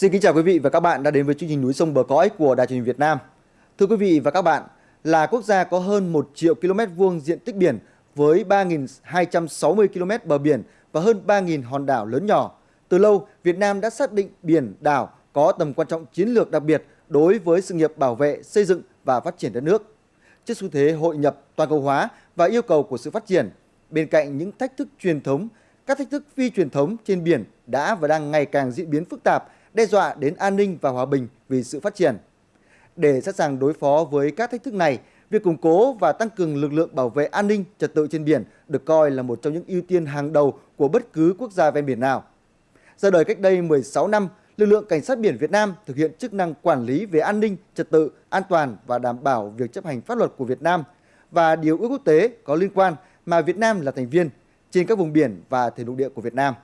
Xin kính chào quý vị và các bạn đã đến với chương trình Núi sông bờ cõi của Đài truyền hình Việt Nam. Thưa quý vị và các bạn, là quốc gia có hơn 1 triệu km vuông diện tích biển với 3.260 km bờ biển và hơn 3.000 hòn đảo lớn nhỏ. Từ lâu, Việt Nam đã xác định biển, đảo có tầm quan trọng chiến lược đặc biệt đối với sự nghiệp bảo vệ, xây dựng và phát triển đất nước. Trước xu thế hội nhập, toàn cầu hóa và yêu cầu của sự phát triển, bên cạnh những thách thức truyền thống, các thách thức phi truyền thống trên biển đã và đang ngày càng diễn biến phức tạp, đe dọa đến an ninh và hòa bình vì sự phát triển. Để sẵn sàng đối phó với các thách thức này, việc củng cố và tăng cường lực lượng bảo vệ an ninh trật tự trên biển được coi là một trong những ưu tiên hàng đầu của bất cứ quốc gia ven biển nào. Ra đời cách đây 16 năm, lực lượng cảnh sát biển Việt Nam thực hiện chức năng quản lý về an ninh, trật tự, an toàn và đảm bảo việc chấp hành pháp luật của Việt Nam và điều ước quốc tế có liên quan mà Việt Nam là thành viên trên các vùng biển và thềm lục địa của Việt Nam.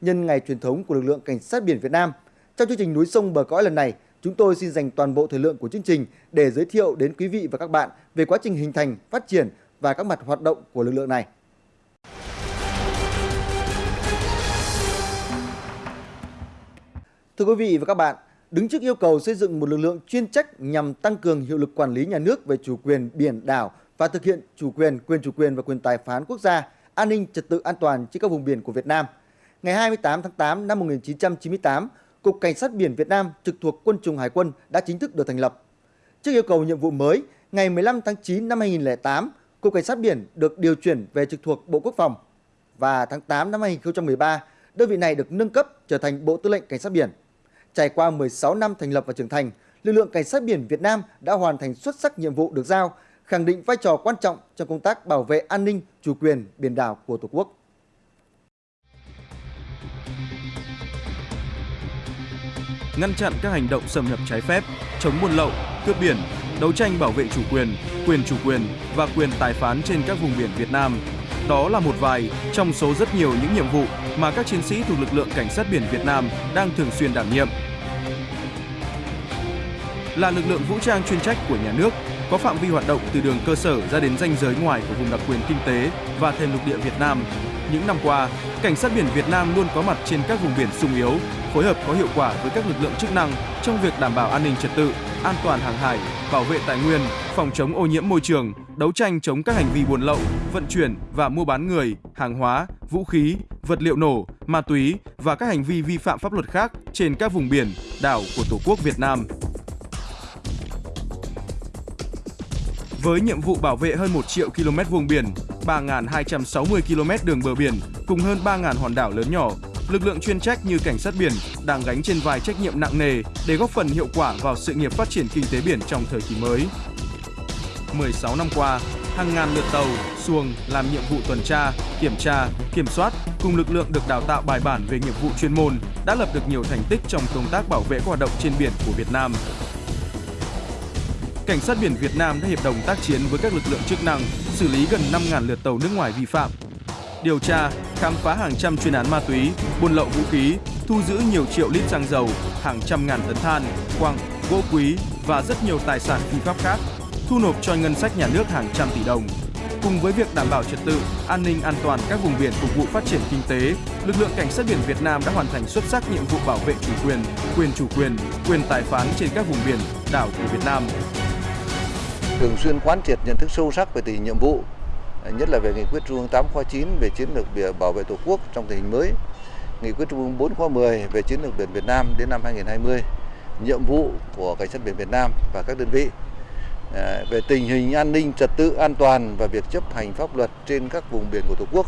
Nhân ngày truyền thống của lực lượng cảnh sát biển Việt Nam, trong chương trình núi sông bờ cõi lần này, chúng tôi xin dành toàn bộ thời lượng của chương trình để giới thiệu đến quý vị và các bạn về quá trình hình thành, phát triển và các mặt hoạt động của lực lượng này. Thưa quý vị và các bạn, đứng trước yêu cầu xây dựng một lực lượng chuyên trách nhằm tăng cường hiệu lực quản lý nhà nước về chủ quyền biển đảo và thực hiện chủ quyền, quyền chủ quyền và quyền tài phán quốc gia, an ninh trật tự an toàn trên các vùng biển của Việt Nam. Ngày 28 tháng 8 năm 1998, Cục Cảnh sát biển Việt Nam trực thuộc Quân chủng Hải quân đã chính thức được thành lập. Trước yêu cầu nhiệm vụ mới, ngày 15 tháng 9 năm 2008, Cục Cảnh sát biển được điều chuyển về trực thuộc Bộ Quốc phòng và tháng 8 năm 2013, đơn vị này được nâng cấp trở thành Bộ Tư lệnh Cảnh sát biển. Trải qua 16 năm thành lập và trưởng thành, lực lượng Cảnh sát biển Việt Nam đã hoàn thành xuất sắc nhiệm vụ được giao, khẳng định vai trò quan trọng trong công tác bảo vệ an ninh, chủ quyền biển đảo của Tổ quốc. Ngăn chặn các hành động xâm nhập trái phép, chống buôn lậu, cướp biển, đấu tranh bảo vệ chủ quyền, quyền chủ quyền và quyền tài phán trên các vùng biển Việt Nam. Đó là một vài trong số rất nhiều những nhiệm vụ mà các chiến sĩ thuộc lực lượng cảnh sát biển Việt Nam đang thường xuyên đảm nhiệm. Là lực lượng vũ trang chuyên trách của nhà nước, có phạm vi hoạt động từ đường cơ sở ra đến ranh giới ngoài của vùng đặc quyền kinh tế và thềm lục địa Việt Nam. Những năm qua, Cảnh sát biển Việt Nam luôn có mặt trên các vùng biển sung yếu, phối hợp có hiệu quả với các lực lượng chức năng trong việc đảm bảo an ninh trật tự, an toàn hàng hải, bảo vệ tài nguyên, phòng chống ô nhiễm môi trường, đấu tranh chống các hành vi buôn lậu, vận chuyển và mua bán người, hàng hóa, vũ khí, vật liệu nổ, ma túy và các hành vi vi phạm pháp luật khác trên các vùng biển, đảo của Tổ quốc Việt Nam. Với nhiệm vụ bảo vệ hơn 1 triệu km vuông biển, 3.260 km đường bờ biển cùng hơn 3.000 hòn đảo lớn nhỏ, lực lượng chuyên trách như cảnh sát biển đang gánh trên vai trách nhiệm nặng nề để góp phần hiệu quả vào sự nghiệp phát triển kinh tế biển trong thời kỳ mới. 16 năm qua, hàng ngàn lượt tàu, xuồng làm nhiệm vụ tuần tra, kiểm tra, kiểm soát cùng lực lượng được đào tạo bài bản về nghiệp vụ chuyên môn đã lập được nhiều thành tích trong công tác bảo vệ hoạt động trên biển của Việt Nam. Cảnh sát biển Việt Nam đã hiệp đồng tác chiến với các lực lượng chức năng, xử lý gần 5.000 lượt tàu nước ngoài vi phạm. Điều tra, khám phá hàng trăm chuyên án ma túy, buôn lậu vũ khí, thu giữ nhiều triệu lít xăng dầu, hàng trăm ngàn tấn than, quặng, gỗ quý và rất nhiều tài sản phi pháp khác, thu nộp cho ngân sách nhà nước hàng trăm tỷ đồng. Cùng với việc đảm bảo trật tự, an ninh an toàn các vùng biển phục vụ phát triển kinh tế, lực lượng cảnh sát biển Việt Nam đã hoàn thành xuất sắc nhiệm vụ bảo vệ chủ quyền, quyền chủ quyền, quyền tài phán trên các vùng biển, đảo của Việt Nam thường xuyên quán triệt nhận thức sâu sắc về tình hình nhiệm vụ, nhất là về nghị quyết Trung ương 8 khóa 9 về chiến lược bảo vệ Tổ quốc trong tình hình mới, nghị quyết Trung ương 4 khóa 10 về chiến lược biển Việt Nam đến năm 2020, nhiệm vụ của cảnh sát biển Việt Nam và các đơn vị à, về tình hình an ninh trật tự an toàn và việc chấp hành pháp luật trên các vùng biển của Tổ quốc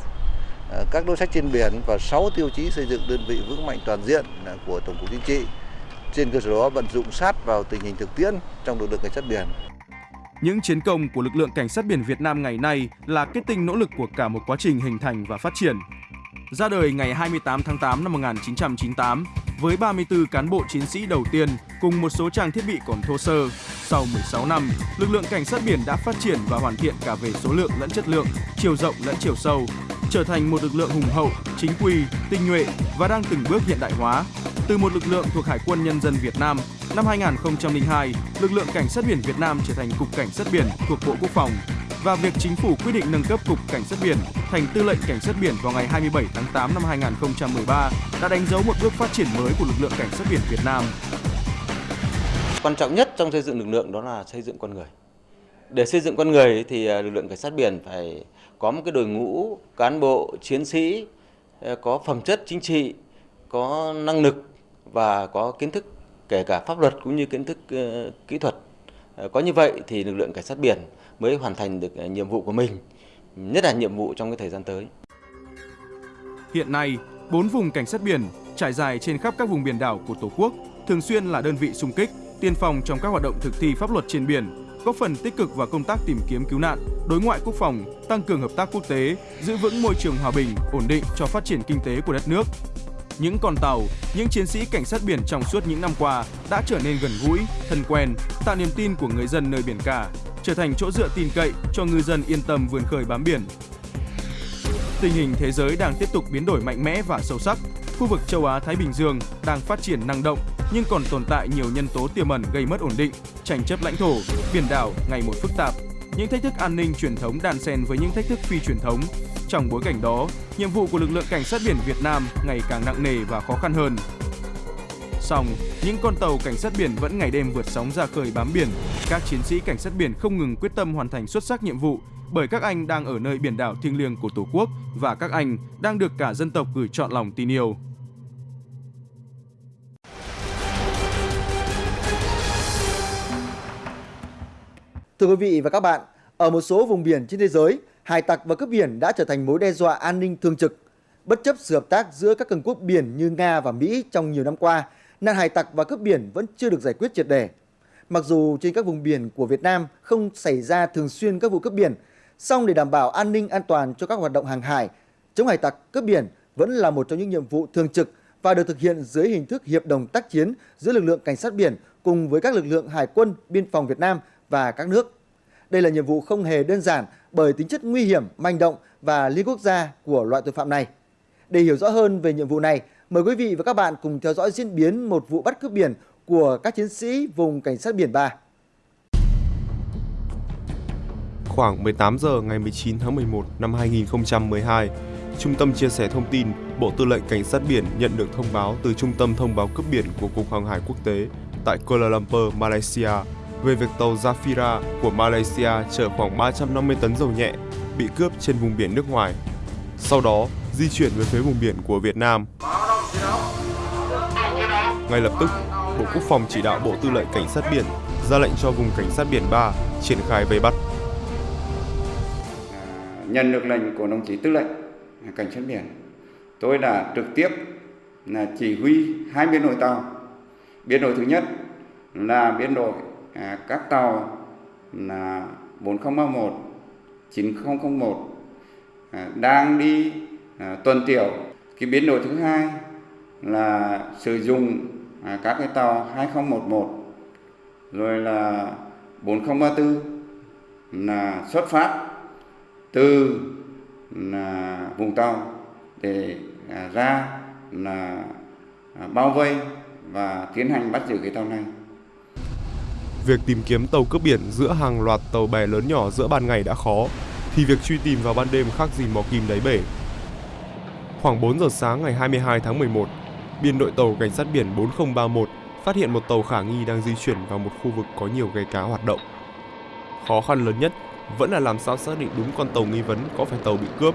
à, các đối sách trên biển và 6 tiêu chí xây dựng đơn vị vững mạnh toàn diện à, của Tổng cục Chính trị. Trên cơ sở đó vận dụng sát vào tình hình thực tiễn trong lực lượng cảnh sát biển. Những chiến công của lực lượng cảnh sát biển Việt Nam ngày nay là kết tinh nỗ lực của cả một quá trình hình thành và phát triển. Ra đời ngày 28 tháng 8 năm 1998 với 34 cán bộ chiến sĩ đầu tiên cùng một số trang thiết bị còn thô sơ. Sau 16 năm, lực lượng cảnh sát biển đã phát triển và hoàn thiện cả về số lượng lẫn chất lượng, chiều rộng lẫn chiều sâu, trở thành một lực lượng hùng hậu, chính quy, tinh nhuệ và đang từng bước hiện đại hóa. Từ một lực lượng thuộc Hải quân Nhân dân Việt Nam Năm 2002, lực lượng cảnh sát biển Việt Nam trở thành cục cảnh sát biển thuộc Bộ Quốc phòng. và việc chính phủ quyết định nâng cấp Cục Cảnh sát biển thành Tư lệnh Cảnh sát biển vào ngày 27 tháng 8 năm 2013 đã đánh dấu một bước phát triển mới của lực lượng Cảnh sát biển Việt Nam. Quan trọng nhất trong xây dựng lực lượng đó là xây dựng con người. Để xây dựng con người thì à, lực lượng Cảnh sát biển phải có một cái đội ngũ cán bộ, chiến sĩ ờ, có phẩm chất chính trị, có năng lực và có kiến thức kể cả pháp luật cũng như kiến thức ờ, kỹ thuật. Ờ, có như vậy thì lực lượng cảnh sát biển mới hoàn thành được nhiệm vụ của mình, nhất là nhiệm vụ trong cái thời gian tới. Hiện nay, bốn vùng cảnh sát biển trải dài trên khắp các vùng biển đảo của Tổ quốc thường xuyên là đơn vị xung kích, tiên phong trong các hoạt động thực thi pháp luật trên biển, góp phần tích cực vào công tác tìm kiếm cứu nạn, đối ngoại quốc phòng, tăng cường hợp tác quốc tế, giữ vững môi trường hòa bình, ổn định cho phát triển kinh tế của đất nước, những con tàu, những chiến sĩ cảnh sát biển trong suốt những năm qua đã trở nên gần gũi, thân quen, tạo niềm tin của người dân nơi biển cả, trở thành chỗ dựa tin cậy cho ngư dân yên tâm vươn khơi bám biển. Tình hình thế giới đang tiếp tục biến đổi mạnh mẽ và sâu sắc. Khu vực châu Á Thái Bình Dương đang phát triển năng động nhưng còn tồn tại nhiều nhân tố tiềm ẩn gây mất ổn định, tranh chấp lãnh thổ, biển đảo ngày một phức tạp. Những thách thức an ninh truyền thống đan xen với những thách thức phi truyền thống trong bối cảnh đó, nhiệm vụ của lực lượng cảnh sát biển Việt Nam ngày càng nặng nề và khó khăn hơn. Song, những con tàu cảnh sát biển vẫn ngày đêm vượt sóng ra khơi bám biển. Các chiến sĩ cảnh sát biển không ngừng quyết tâm hoàn thành xuất sắc nhiệm vụ bởi các anh đang ở nơi biển đảo thiêng liêng của Tổ quốc và các anh đang được cả dân tộc gửi trọn lòng tin yêu. Thưa quý vị và các bạn, ở một số vùng biển trên thế giới, hải tặc và cướp biển đã trở thành mối đe dọa an ninh thường trực. Bất chấp sự hợp tác giữa các cường quốc biển như Nga và Mỹ trong nhiều năm qua, nạn hải tặc và cướp biển vẫn chưa được giải quyết triệt đề. Mặc dù trên các vùng biển của Việt Nam không xảy ra thường xuyên các vụ cướp biển, song để đảm bảo an ninh an toàn cho các hoạt động hàng hải, chống hải tặc cướp biển vẫn là một trong những nhiệm vụ thường trực và được thực hiện dưới hình thức hiệp đồng tác chiến giữa lực lượng cảnh sát biển cùng với các lực lượng hải quân, biên phòng Việt Nam và các nước. Đây là nhiệm vụ không hề đơn giản bởi tính chất nguy hiểm, manh động và liên quốc gia của loại tội phạm này. Để hiểu rõ hơn về nhiệm vụ này, mời quý vị và các bạn cùng theo dõi diễn biến một vụ bắt cướp biển của các chiến sĩ vùng cảnh sát biển 3. Khoảng 18 giờ ngày 19 tháng 11 năm 2012, Trung tâm chia sẻ thông tin Bộ Tư lệnh Cảnh sát biển nhận được thông báo từ Trung tâm thông báo cướp biển của Cục Hàng hải Quốc tế tại Kuala Lumpur, Malaysia về việc tàu Zafira của Malaysia chở khoảng 350 tấn dầu nhẹ bị cướp trên vùng biển nước ngoài. Sau đó, di chuyển về phía vùng biển của Việt Nam. Ngay lập tức, Bộ Quốc phòng chỉ đạo Bộ Tư lệnh Cảnh sát biển ra lệnh cho vùng Cảnh sát biển 3 triển khai vây bắt. Nhận được lệnh của đồng chí Tư lệnh Cảnh sát biển, tôi đã trực tiếp là chỉ huy hai biên đội tàu. Biên đội thứ nhất là biên đội à, các tàu là 4031, 9001 à, đang đi à, tuần tiểu. Cái biến đổi thứ hai là sử dụng à, các cái tàu 2011 rồi là 4034 là xuất phát từ là vùng tàu để à, ra là à, bao vây và tiến hành bắt giữ cái tàu này. Việc tìm kiếm tàu cướp biển giữa hàng loạt tàu bè lớn nhỏ giữa ban ngày đã khó, thì việc truy tìm vào ban đêm khác gì mò kim đáy bể. Khoảng 4 giờ sáng ngày 22 tháng 11, biên đội tàu cảnh sát biển 4031 phát hiện một tàu khả nghi đang di chuyển vào một khu vực có nhiều ghe cá hoạt động. Khó khăn lớn nhất vẫn là làm sao xác định đúng con tàu nghi vấn có phải tàu bị cướp,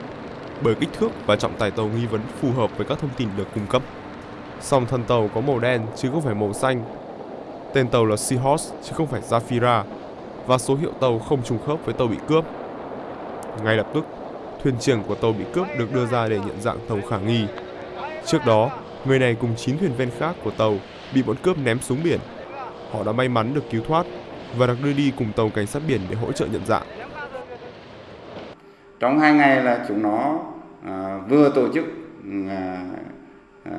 bởi kích thước và trọng tải tàu nghi vấn phù hợp với các thông tin được cung cấp. Song thân tàu có màu đen chứ không phải màu xanh Tên tàu là Seahorse chứ không phải Zafira và số hiệu tàu không trùng khớp với tàu bị cướp. Ngay lập tức, thuyền trưởng của tàu bị cướp được đưa ra để nhận dạng tàu khả nghi. Trước đó, người này cùng 9 thuyền viên khác của tàu bị bọn cướp ném xuống biển. Họ đã may mắn được cứu thoát và được đưa đi cùng tàu cảnh sát biển để hỗ trợ nhận dạng. Trong hai ngày là chúng nó à, vừa tổ chức à, à,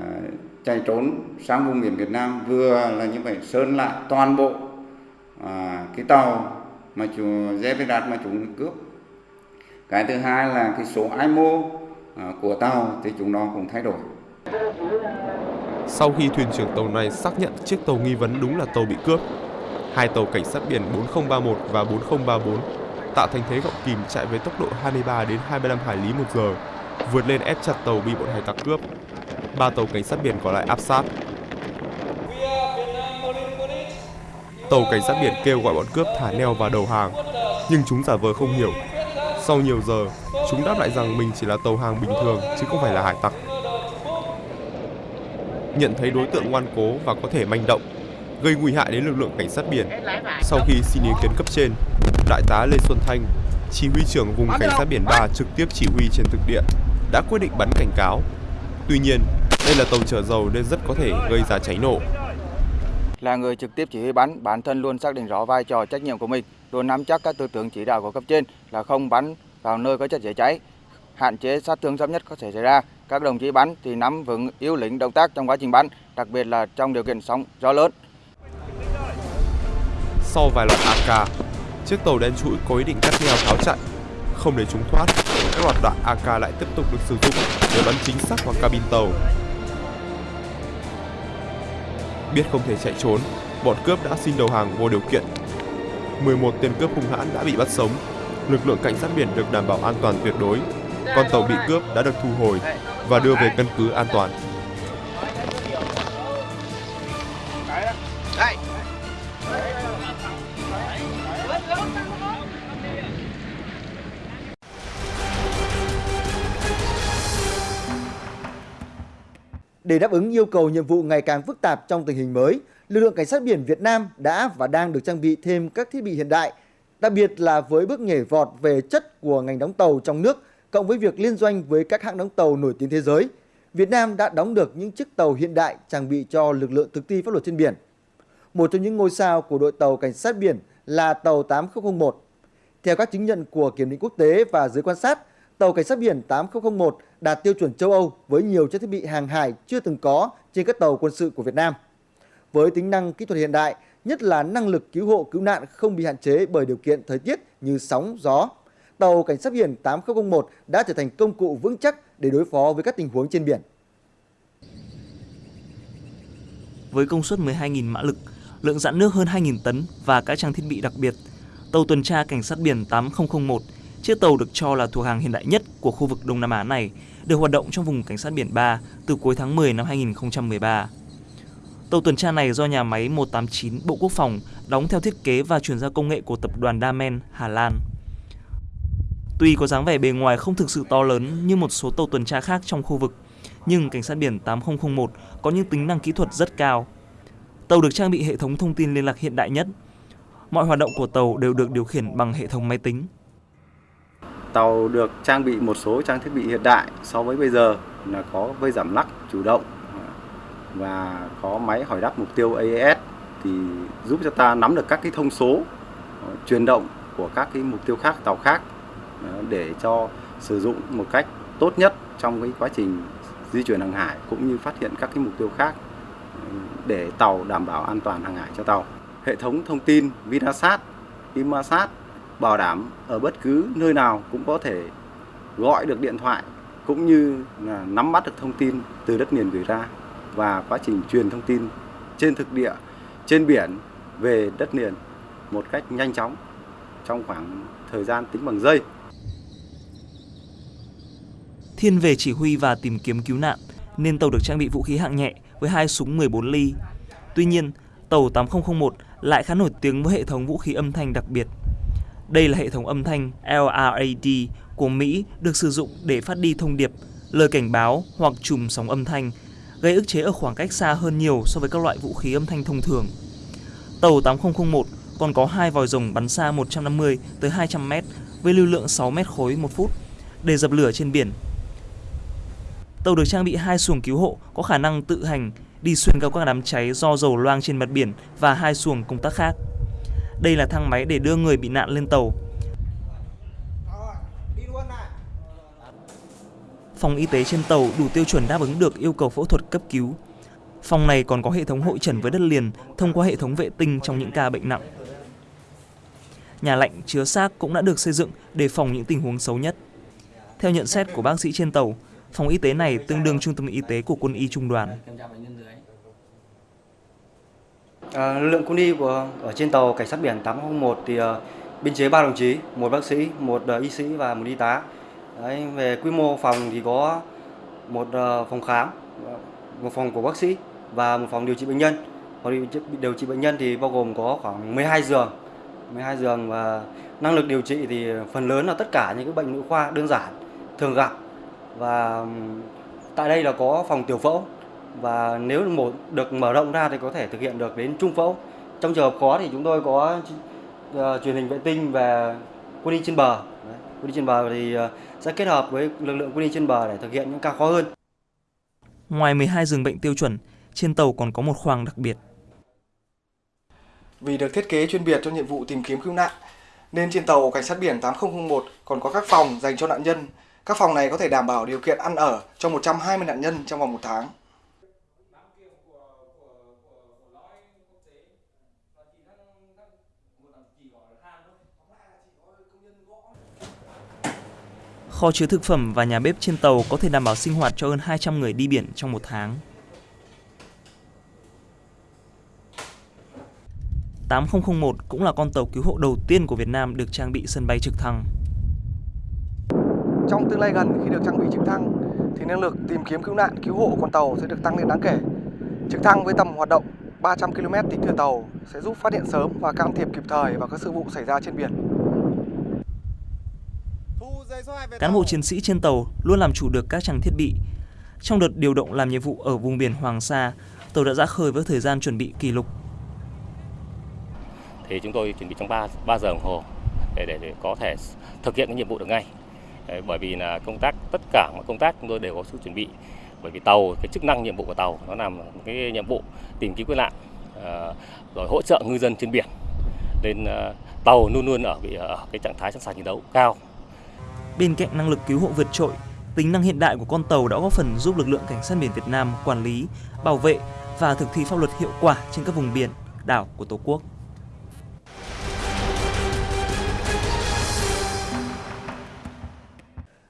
chạy trốn sang vùng biển Việt Nam vừa là như vậy sơn lại toàn bộ à, cái tàu mà chủ Zevedat mà chúng cướp cái thứ hai là cái số IMO à, của tàu thì chúng nó cũng thay đổi sau khi thuyền trưởng tàu này xác nhận chiếc tàu nghi vấn đúng là tàu bị cướp hai tàu cảnh sát biển 4031 và 4034 tạo thành thế gọng kìm chạy với tốc độ 23 đến 25 hải lý một giờ, vượt lên ép chặt tàu bị bọn hải tặc cướp. Ba tàu cảnh sát biển còn lại áp sát. Tàu cảnh sát biển kêu gọi bọn cướp thả neo và đầu hàng, nhưng chúng giả vờ không hiểu. Sau nhiều giờ, chúng đáp lại rằng mình chỉ là tàu hàng bình thường chứ không phải là hải tặc. Nhận thấy đối tượng ngoan cố và có thể manh động, gây nguy hại đến lực lượng cảnh sát biển. Sau khi xin ý kiến cấp trên, Đại tá Lê Xuân Thanh, chỉ huy trưởng vùng cảnh sát biển 3 trực tiếp chỉ huy trên thực địa, đã quyết định bắn cảnh cáo. Tuy nhiên, đây là tàu chở dầu nên rất có thể gây ra cháy nổ. Là người trực tiếp chỉ huy bắn, bản thân luôn xác định rõ vai trò trách nhiệm của mình, luôn nắm chắc các tư tưởng chỉ đạo của cấp trên là không bắn vào nơi có chất dễ cháy, hạn chế sát thương thấp nhất có thể xảy ra. Các đồng chí bắn thì nắm vững yếu lĩnh động tác trong quá trình bắn, đặc biệt là trong điều kiện sóng gió lớn. Sau vài loạt AK, chiếc tàu đen trũi có ý định cắt neo tháo chạy. Không để chúng thoát, các loạt đạn AK lại tiếp tục được sử dụng để bắn chính xác vào cabin tàu. Biết không thể chạy trốn, bọn cướp đã xin đầu hàng vô điều kiện. 11 tên cướp hung hãn đã bị bắt sống. Lực lượng cảnh sát biển được đảm bảo an toàn tuyệt đối. Con tàu bị cướp đã được thu hồi và đưa về căn cứ an toàn. Để đáp ứng yêu cầu nhiệm vụ ngày càng phức tạp trong tình hình mới, lực lượng cảnh sát biển Việt Nam đã và đang được trang bị thêm các thiết bị hiện đại, đặc biệt là với bước nhảy vọt về chất của ngành đóng tàu trong nước, cộng với việc liên doanh với các hãng đóng tàu nổi tiếng thế giới. Việt Nam đã đóng được những chiếc tàu hiện đại trang bị cho lực lượng thực thi pháp luật trên biển. Một trong những ngôi sao của đội tàu cảnh sát biển là tàu 8001. Theo các chứng nhận của kiểm định quốc tế và giới quan sát, tàu cảnh sát biển 8001 đạt tiêu chuẩn châu Âu với nhiều trang thiết bị hàng hải chưa từng có trên các tàu quân sự của Việt Nam. Với tính năng kỹ thuật hiện đại, nhất là năng lực cứu hộ cứu nạn không bị hạn chế bởi điều kiện thời tiết như sóng, gió, tàu cảnh sát biển 8001 đã trở thành công cụ vững chắc để đối phó với các tình huống trên biển. Với công suất 12.000 mã lực, lượng dạn nước hơn 2.000 tấn và các trang thiết bị đặc biệt, tàu tuần tra cảnh sát biển 8001 Chiếc tàu được cho là thuộc hàng hiện đại nhất của khu vực Đông Nam Á này được hoạt động trong vùng cảnh sát biển 3 từ cuối tháng 10 năm 2013. Tàu tuần tra này do nhà máy 189 Bộ Quốc phòng đóng theo thiết kế và chuyển giao công nghệ của tập đoàn Damen, Hà Lan. Tuy có dáng vẻ bề ngoài không thực sự to lớn như một số tàu tuần tra khác trong khu vực, nhưng cảnh sát biển 8001 có những tính năng kỹ thuật rất cao. Tàu được trang bị hệ thống thông tin liên lạc hiện đại nhất. Mọi hoạt động của tàu đều được điều khiển bằng hệ thống máy tính. Tàu được trang bị một số trang thiết bị hiện đại so với bây giờ là có vây giảm lắc chủ động và có máy hỏi đáp mục tiêu AES thì giúp cho ta nắm được các cái thông số ờ, chuyển động của các cái mục tiêu khác tàu khác ờ, để cho sử dụng một cách tốt nhất trong cái quá trình di chuyển hàng hải cũng như phát hiện các cái mục tiêu khác ờ, để tàu đảm bảo an toàn hàng hải cho tàu. Hệ thống thông tin Vinasat, Imasat bảo đảm ở bất cứ nơi nào cũng có thể gọi được điện thoại cũng như là nắm bắt được thông tin từ đất liền gửi ra và quá trình truyền thông tin trên thực địa, trên biển về đất liền một cách nhanh chóng trong khoảng thời gian tính bằng giây. Thiên về chỉ huy và tìm kiếm cứu nạn nên tàu được trang bị vũ khí hạng nhẹ với hai súng 14 ly. Tuy nhiên, tàu 8001 lại khá nổi tiếng với hệ thống vũ khí âm thanh đặc biệt đây là hệ thống âm thanh LRAD của Mỹ được sử dụng để phát đi thông điệp, lời cảnh báo hoặc chùm sóng âm thanh, gây ức chế ở khoảng cách xa hơn nhiều so với các loại vũ khí âm thanh thông thường. Tàu 8001 còn có hai vòi rồng bắn xa 150 tới 200 m với lưu lượng 6 m khối một phút để dập lửa trên biển. Tàu được trang bị hai xuồng cứu hộ có khả năng tự hành đi xuyên qua các đám cháy do dầu loang trên mặt biển và hai xuồng công tác khác. Đây là thang máy để đưa người bị nạn lên tàu. Phòng y tế trên tàu đủ tiêu chuẩn đáp ứng được yêu cầu phẫu thuật cấp cứu. Phòng này còn có hệ thống hội trần với đất liền thông qua hệ thống vệ tinh trong những ca bệnh nặng. Nhà lạnh chứa xác cũng đã được xây dựng để phòng những tình huống xấu nhất. Theo nhận xét của bác sĩ trên tàu, phòng y tế này tương đương trung tâm y tế của quân y trung đoàn. À, lực lượng quân y của ở trên tàu cảnh sát biển 801 thì uh, biên chế ba đồng chí, một bác sĩ, một uh, y sĩ và một y tá. Đấy, về quy mô phòng thì có một uh, phòng khám, một phòng của bác sĩ và một phòng điều trị bệnh nhân. Phòng điều trị bệnh nhân thì bao gồm có khoảng 12 giường, 12 giường và năng lực điều trị thì phần lớn là tất cả những cái bệnh nội khoa đơn giản thường gặp và tại đây là có phòng tiểu phẫu và nếu một được mở rộng ra thì có thể thực hiện được đến trung phẫu. Trong trường hợp khó thì chúng tôi có uh, truyền hình vệ tinh về quân y trên bờ. Đấy, quân y trên bờ thì uh, sẽ kết hợp với lực lượng quân y trên bờ để thực hiện những ca khó hơn. Ngoài 12 giường bệnh tiêu chuẩn, trên tàu còn có một khoang đặc biệt. Vì được thiết kế chuyên biệt cho nhiệm vụ tìm kiếm cứu nạn, nên trên tàu cảnh sát biển 8001 còn có các phòng dành cho nạn nhân. Các phòng này có thể đảm bảo điều kiện ăn ở cho 120 nạn nhân trong vòng một tháng. Kho chứa thực phẩm và nhà bếp trên tàu có thể đảm bảo sinh hoạt cho hơn 200 người đi biển trong một tháng. 8001 cũng là con tàu cứu hộ đầu tiên của Việt Nam được trang bị sân bay trực thăng. Trong tương lai gần, khi được trang bị trực thăng, thì năng lực tìm kiếm cứu nạn, cứu hộ con tàu sẽ được tăng lên đáng kể. Trực thăng với tầm hoạt động 300 km tính từ tàu sẽ giúp phát hiện sớm và can thiệp kịp thời vào các sự vụ xảy ra trên biển. Cán bộ chiến sĩ trên tàu luôn làm chủ được các trang thiết bị. Trong đợt điều động làm nhiệm vụ ở vùng biển Hoàng Sa, tàu đã ra khơi với thời gian chuẩn bị kỷ lục. Thì chúng tôi chuẩn bị trong 3, 3 giờ đồng hồ để, để, để có thể thực hiện cái nhiệm vụ được ngay. Đấy, bởi vì là công tác tất cả mọi công tác chúng tôi đều có sự chuẩn bị. Bởi vì tàu cái chức năng nhiệm vụ của tàu nó làm cái nhiệm vụ tìm kiếm cứu nạn à, rồi hỗ trợ ngư dân trên biển. Nên à, tàu luôn luôn ở bị ở cái trạng thái sẵn sàng chiến đấu cao Bên cạnh năng lực cứu hộ vượt trội, tính năng hiện đại của con tàu đã góp phần giúp lực lượng cảnh sát biển Việt Nam quản lý, bảo vệ và thực thi pháp luật hiệu quả trên các vùng biển, đảo của Tổ quốc.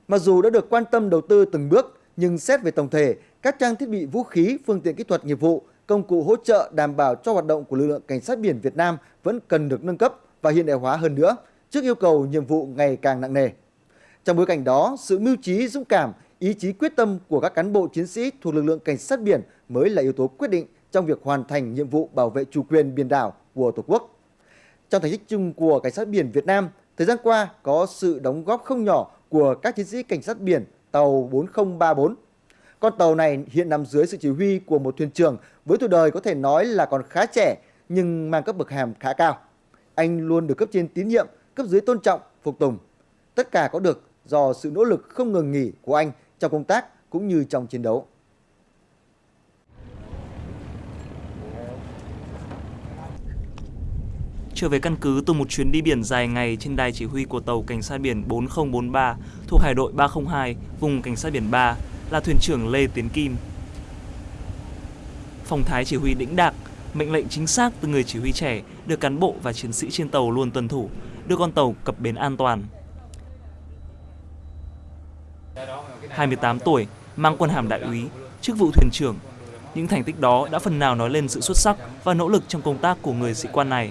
Mặc dù đã được quan tâm đầu tư từng bước, nhưng xét về tổng thể, các trang thiết bị vũ khí, phương tiện kỹ thuật nghiệp vụ, công cụ hỗ trợ đảm bảo cho hoạt động của lực lượng cảnh sát biển Việt Nam vẫn cần được nâng cấp và hiện đại hóa hơn nữa trước yêu cầu nhiệm vụ ngày càng nặng nề. Trong bối cảnh đó, sự mưu trí, dũng cảm, ý chí quyết tâm của các cán bộ chiến sĩ thuộc lực lượng cảnh sát biển mới là yếu tố quyết định trong việc hoàn thành nhiệm vụ bảo vệ chủ quyền biển đảo của Tổ quốc. Trong thành tích chung của cảnh sát biển Việt Nam, thời gian qua có sự đóng góp không nhỏ của các chiến sĩ cảnh sát biển tàu 4034. Con tàu này hiện nằm dưới sự chỉ huy của một thuyền trưởng với tuổi đời có thể nói là còn khá trẻ nhưng mang cấp bậc hàm khá cao. Anh luôn được cấp trên tín nhiệm, cấp dưới tôn trọng, phục tùng. Tất cả có được do sự nỗ lực không ngừng nghỉ của anh trong công tác cũng như trong chiến đấu. Trở về căn cứ từ một chuyến đi biển dài ngày trên đài chỉ huy của tàu cảnh sát biển 4043 thuộc Hải đội 302, vùng cảnh sát biển 3 là thuyền trưởng Lê Tiến Kim. Phòng thái chỉ huy đĩnh đạc, mệnh lệnh chính xác từ người chỉ huy trẻ được cán bộ và chiến sĩ trên tàu luôn tuân thủ, đưa con tàu cập bến an toàn. 28 tuổi, mang quân hàm đại úy, chức vụ thuyền trưởng. Những thành tích đó đã phần nào nói lên sự xuất sắc và nỗ lực trong công tác của người sĩ quan này.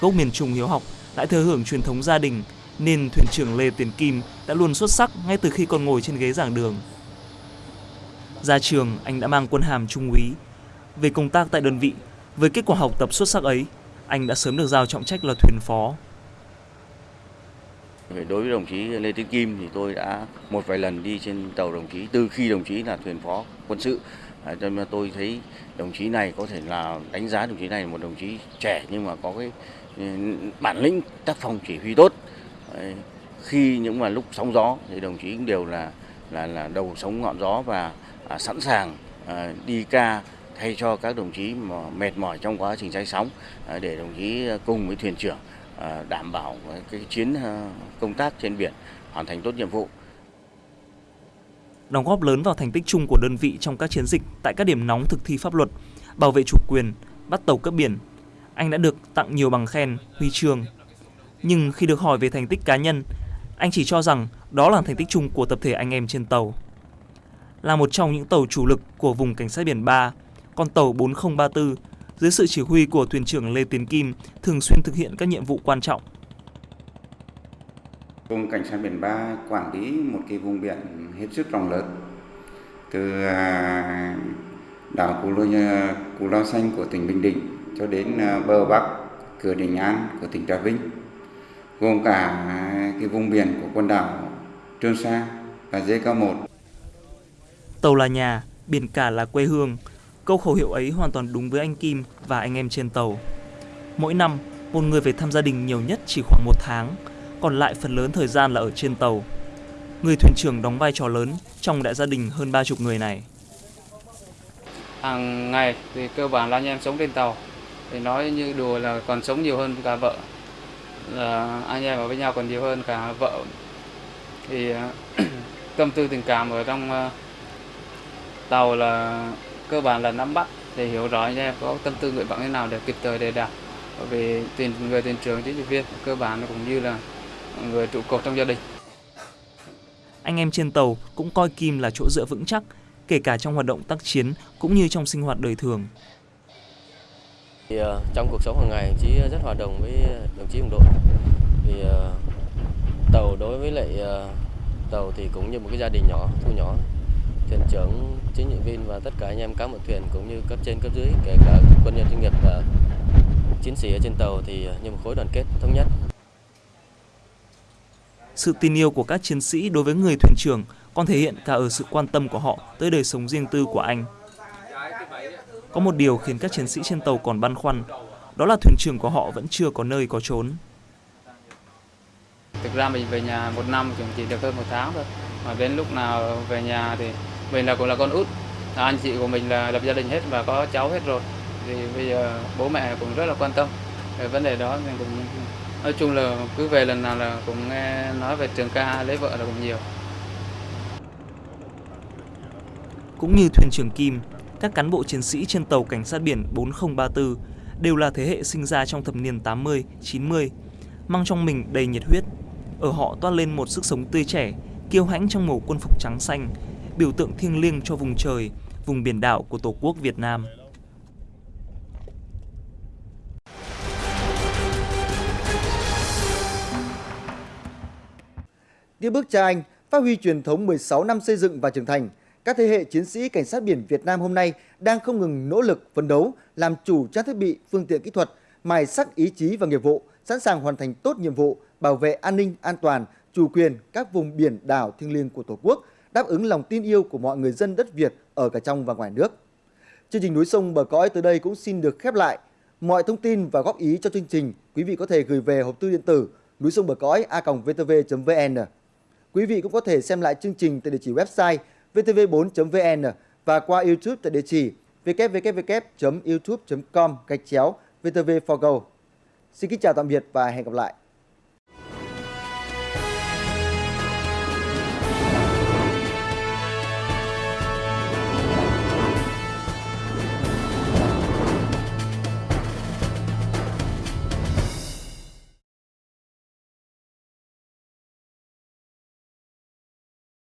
Gốc miền Trung hiếu học lại thừa hưởng truyền thống gia đình nên thuyền trưởng Lê Tiến Kim đã luôn xuất sắc ngay từ khi còn ngồi trên ghế giảng đường. Ra trường, anh đã mang quân hàm trung úy. Về công tác tại đơn vị, với kết quả học tập xuất sắc ấy, anh đã sớm được giao trọng trách là thuyền phó. Đối với đồng chí Lê Tiến Kim thì tôi đã một vài lần đi trên tàu đồng chí từ khi đồng chí là thuyền phó quân sự. À, cho nên tôi thấy đồng chí này có thể là đánh giá đồng chí này là một đồng chí trẻ nhưng mà có cái ừ, bản lĩnh tác phong chỉ huy tốt. Khi những mà lúc sóng gió thì đồng chí cũng đều là là là đầu sống ngọn gió và à, sẵn sàng à, đi ca thay cho các đồng chí mà mệt mỏi trong quá trình cháy sóng à, để đồng chí cùng với thuyền trưởng À, đảm bảo cái chiến à, công tác trên biển hoàn thành tốt nhiệm vụ. Đóng góp lớn vào thành tích chung của đơn vị trong các chiến dịch tại các điểm nóng thực thi pháp luật, bảo vệ chủ quyền, bắt tàu cấp biển, anh đã được tặng nhiều bằng khen, huy chương. Nhưng khi được hỏi về thành tích cá nhân, anh chỉ cho rằng đó là thành tích chung của tập thể anh em trên tàu. Là một trong những tàu chủ lực của vùng cảnh sát biển 3, con tàu 4034 dưới sự chỉ huy của thuyền trưởng Lê Tiến Kim thường xuyên thực hiện các nhiệm vụ quan trọng. Vùng cảnh sát biển 3 quản lý một cái vùng biển hết sức rộng lớn từ à, đảo Cù Lao, Cù Lao Xanh của tỉnh Bình Định cho đến à, bờ Bắc cửa Đình An của tỉnh Trà Vinh gồm cả cái vùng biển của quần đảo Trường Sa và JK1. Tàu là nhà, biển cả là quê hương. Câu khẩu hiệu ấy hoàn toàn đúng với anh Kim và anh em trên tàu. Mỗi năm, một người về thăm gia đình nhiều nhất chỉ khoảng một tháng, còn lại phần lớn thời gian là ở trên tàu. Người thuyền trưởng đóng vai trò lớn trong đại gia đình hơn ba chục người này. Hàng ngày thì cơ bản là anh em sống trên tàu. Thì nói như đùa là còn sống nhiều hơn cả vợ. Là anh em ở với nhau còn nhiều hơn cả vợ. Thì à, tâm tư tình cảm ở trong à, tàu là cơ bản là nắm bắt để hiểu rõ anh em có tâm tư nguyện vọng thế nào để kịp thời đề đạt. Bởi vì tiền người thuyền trưởng chính trị viên cơ bản cũng như là người trụ cột trong gia đình. Anh em trên tàu cũng coi Kim là chỗ dựa vững chắc kể cả trong hoạt động tác chiến cũng như trong sinh hoạt đời thường. Thì, uh, trong cuộc sống hàng ngày chí rất hòa đồng với đồng chí đồng đội thì uh, tàu đối với lại uh, tàu thì cũng như một cái gia đình nhỏ thu nhỏ thuyền trưởng chính trị viên và tất cả anh em cá một thuyền cũng như cấp trên cấp dưới kể cả quân nhân chuyên nghiệp và chiến sĩ ở trên tàu thì như một khối đoàn kết thống nhất. Sự tin yêu của các chiến sĩ đối với người thuyền trưởng còn thể hiện cả ở sự quan tâm của họ tới đời sống riêng tư của anh. Có một điều khiến các chiến sĩ trên tàu còn băn khoăn, đó là thuyền trưởng của họ vẫn chưa có nơi có trốn. Thực ra mình về nhà một năm chỉ được hơn một tháng thôi, mà đến lúc nào về nhà thì mình là cũng là con út. À, anh chị của mình là lập gia đình hết và có cháu hết rồi. Thì bây giờ bố mẹ cũng rất là quan tâm về vấn đề đó mình cũng nói chung là cứ về lần nào là cũng nghe nói về trường ca lấy vợ là cũng nhiều. Cũng như thuyền trưởng Kim các cán bộ chiến sĩ trên tàu cảnh sát biển 4034 đều là thế hệ sinh ra trong thập niên 80, 90, mang trong mình đầy nhiệt huyết. Ở họ toát lên một sức sống tươi trẻ, kiêu hãnh trong màu quân phục trắng xanh, biểu tượng thiêng liêng cho vùng trời, vùng biển đảo của Tổ quốc Việt Nam. Tiếp bước cha anh, phát huy truyền thống 16 năm xây dựng và trưởng thành, các thế hệ chiến sĩ cảnh sát biển Việt Nam hôm nay đang không ngừng nỗ lực phấn đấu, làm chủ trang thiết bị, phương tiện kỹ thuật, mài sắc ý chí và nghiệp vụ, sẵn sàng hoàn thành tốt nhiệm vụ bảo vệ an ninh, an toàn, chủ quyền các vùng biển đảo thiêng liêng của Tổ quốc, đáp ứng lòng tin yêu của mọi người dân đất Việt ở cả trong và ngoài nước. Chương trình Núi sông bờ cõi tới đây cũng xin được khép lại. Mọi thông tin và góp ý cho chương trình, quý vị có thể gửi về hộp thư điện tử núi sông bờ cõi a.vtv.vn. Quý vị cũng có thể xem lại chương trình tại địa chỉ website vtv4.vn và qua YouTube tại địa chỉ www.youtube.com gạch chéo vtv4go. Xin kính chào tạm biệt và hẹn gặp lại.